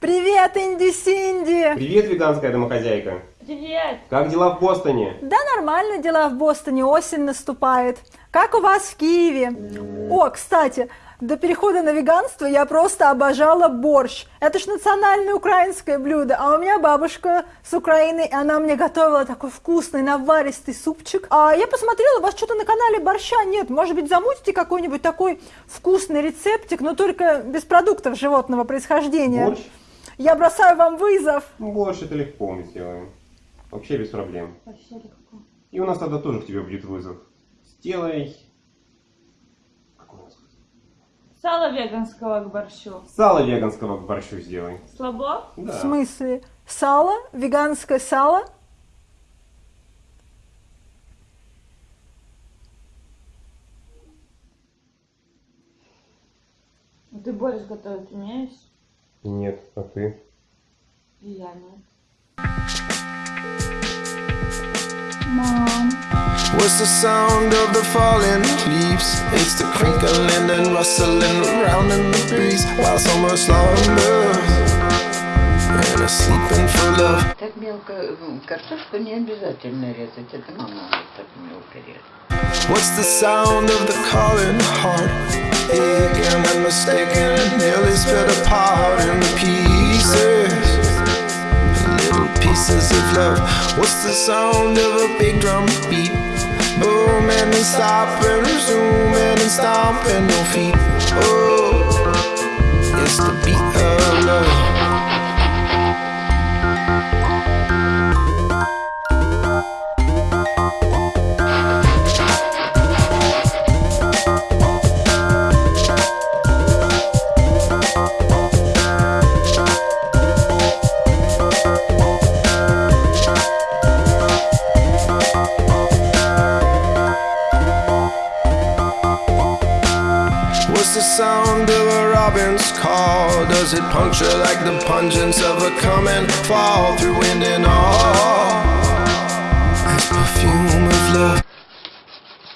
Привет, Инди Синди! Привет, веганская домохозяйка! Привет! Как дела в Бостоне? Да нормально дела в Бостоне, осень наступает. Как у вас в Киеве? О, кстати, до перехода на веганство я просто обожала борщ. Это ж национальное украинское блюдо. А у меня бабушка с Украины, и она мне готовила такой вкусный наваристый супчик. А я посмотрела, у вас что-то на канале борща нет. Может быть, замутите какой-нибудь такой вкусный рецептик, но только без продуктов животного происхождения. Борщ? Я бросаю вам вызов. Ну, борщ это легко мы сделаем. Вообще без проблем. И у нас тогда тоже к тебе будет вызов. Сделай... Какой у нас? Сало веганского к борщу. Сало веганского к борщу сделай. Слабо? Да. В смысле? Сало? Веганское сало? Ты борщ готовить умеешь? Нет, а ты? И я нет. What's the sound of the falling leaves? It's the crinkling and rustling around in the breeze while summer slumbers and is sleeping for love. Так мелко м, картошку не обязательно резать, это мама вот так мелко резает. What's the sound of the calling heart? Aching and mistaken, nearly split apart in the pieces. Pieces of love. What's the sound of a big drum beat? Booming and stopping, resuming and resume and then stomping your feet. robin's call? Does it puncture like the pungence of a coming fall through wind and all? As perfume of love.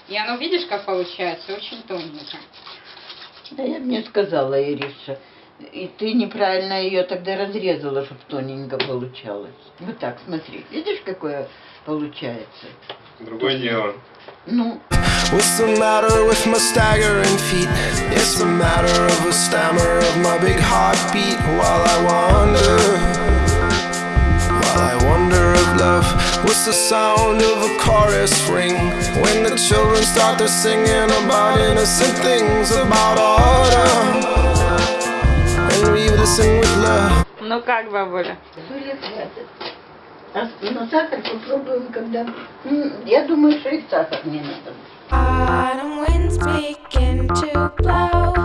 И оно, видишь, как получается, очень тоненько. Да я мне сказала, Ириша, И ты неправильно ее тогда разрезала, чтобы тоненько получалось. Вот так, смотри, видишь, какое получается? Другое дело. Ну, What's the matter with my staggering feet? It's a matter of a stammer of my big heartbeat while I wander. While I wonder of love, what's the sound of a chorus ring? When the children start to singing about innocent things about autumn. Ну как, бабуля? Хватит. А на сахар попробуем, когда... М, Я думаю, что и сахар не надо. Autumn winds begin to blow.